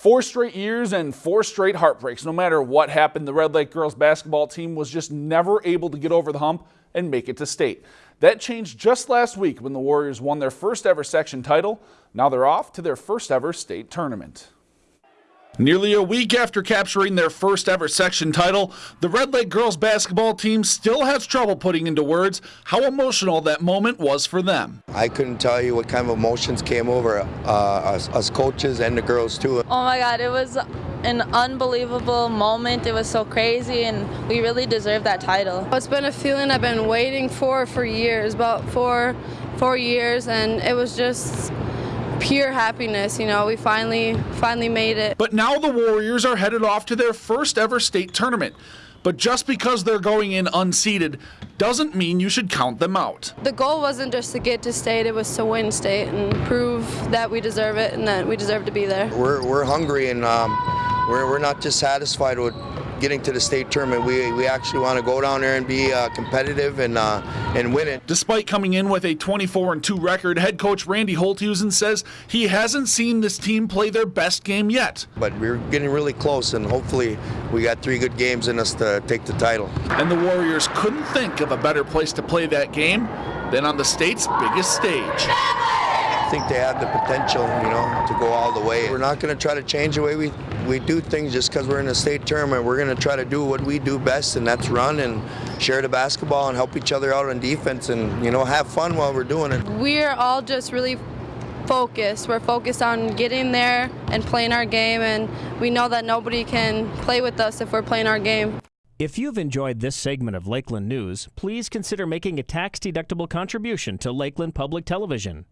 Four straight years and four straight heartbreaks. No matter what happened, the Red Lake girls basketball team was just never able to get over the hump and make it to state. That changed just last week when the Warriors won their first ever section title. Now they're off to their first ever state tournament. Nearly a week after capturing their first ever section title, the Red Lake girls basketball team still has trouble putting into words how emotional that moment was for them. I couldn't tell you what kind of emotions came over uh, us, us coaches and the girls too. Oh my God, it was an unbelievable moment. It was so crazy, and we really deserve that title. It's been a feeling I've been waiting for for years, about four, four years, and it was just pure happiness. You know, we finally finally made it. But now the Warriors are headed off to their first ever state tournament. But just because they're going in unseeded doesn't mean you should count them out. The goal wasn't just to get to state, it was to win state and prove that we deserve it and that we deserve to be there. We're, we're hungry and um, we're, we're not just satisfied with getting to the state tournament. We, we actually want to go down there and be uh, competitive and uh, and win it. Despite coming in with a 24 and 2 record, head coach Randy Holthusen says he hasn't seen this team play their best game yet. But we're getting really close, and hopefully we got three good games in us to take the title. And the Warriors couldn't think of a better place to play that game than on the state's biggest stage. I think they have the potential, you know, to go all the way. We're not going to try to change the way we, we do things just because we're in a state tournament. We're going to try to do what we do best, and that's run and share the basketball and help each other out on defense and, you know, have fun while we're doing it. We're all just really focused. We're focused on getting there and playing our game, and we know that nobody can play with us if we're playing our game. If you've enjoyed this segment of Lakeland News, please consider making a tax-deductible contribution to Lakeland Public Television.